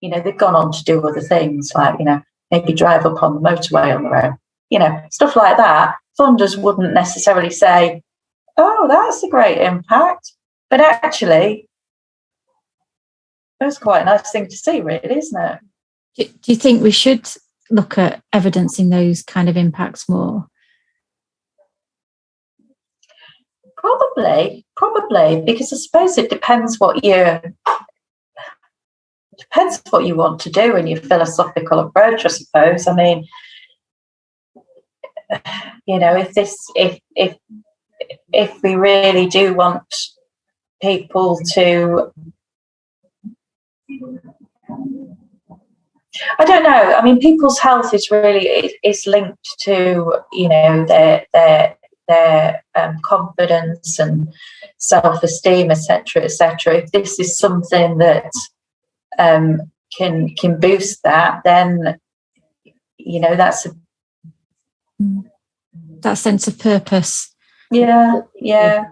you know, they've gone on to do other things like, you know, maybe drive up on the motorway on their own, you know, stuff like that. Funders wouldn't necessarily say, oh, that's a great impact. But actually, that's quite a nice thing to see, really, isn't it? Do, do you think we should look at evidencing those kind of impacts more? Probably, probably, because I suppose it depends what you depends what you want to do in your philosophical approach. I suppose. I mean, you know, if this, if if if we really do want people to I don't know. I mean, people's health is really is linked to you know their their their um, confidence and self esteem, etc., etc. If this is something that um, can can boost that, then you know that's a that sense of purpose. Yeah, yeah.